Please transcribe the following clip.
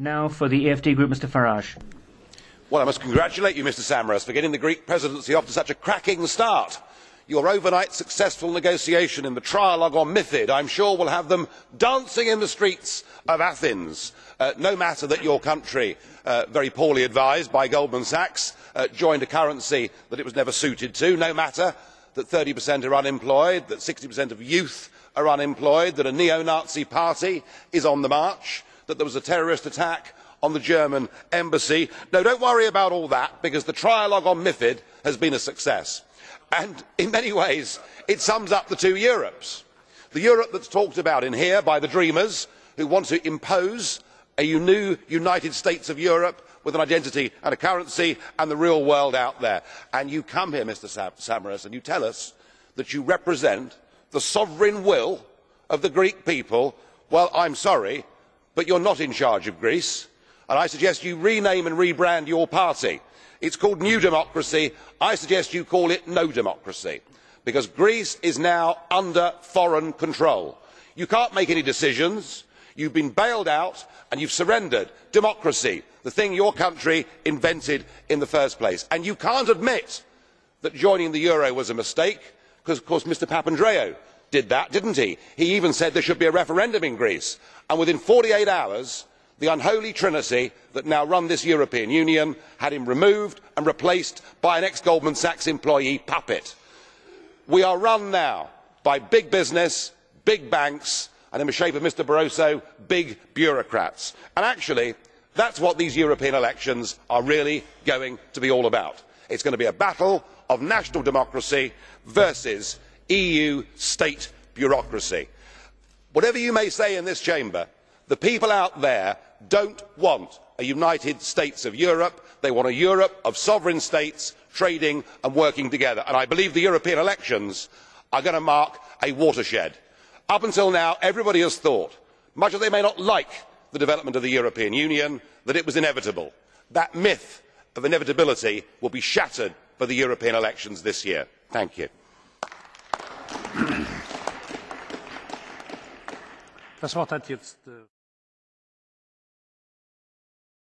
Now for the EFD Group, Mr Farage. Well, I must congratulate you, Mr Samaras, for getting the Greek presidency off to such a cracking start. Your overnight successful negotiation in the trialogue on MIFID, I'm sure, will have them dancing in the streets of Athens. Uh, no matter that your country, uh, very poorly advised by Goldman Sachs, uh, joined a currency that it was never suited to. No matter that 30% are unemployed, that 60% of youth are unemployed, that a neo-Nazi party is on the march that there was a terrorist attack on the German embassy. No, don't worry about all that because the trialogue on MIFID has been a success. And in many ways, it sums up the two Europes. The Europe that's talked about in here by the dreamers who want to impose a new United States of Europe with an identity and a currency and the real world out there. And you come here, Mr Samaras, and you tell us that you represent the sovereign will of the Greek people. Well, I'm sorry, but you are not in charge of greece and i suggest you rename and rebrand your party. it is called new democracy i suggest you call it no democracy because greece is now under foreign control. you cannot make any decisions you have been bailed out and you have surrendered democracy the thing your country invented in the first place. and you cannot admit that joining the euro was a mistake because of course mr papandreou did that did he not? he even said there should be a referendum in greece and within forty eight hours the unholy trinity that now run this european union had him removed and replaced by an ex goldman sachs employee puppet. we are run now by big business big banks and in the shape of mr barroso big bureaucrats. and actually that is what these european elections are really going to be all about. it is going to be a battle of national democracy versus eu state bureaucracy. whatever you may say in this chamber the people out there do not want a united states of europe they want a europe of sovereign states trading and working together and i believe the european elections are going to mark a watershed. up until now everybody has thought much as they may not like the development of the european union that it was inevitable. that myth of inevitability will be shattered for the european elections this year. Das Wort hat jetzt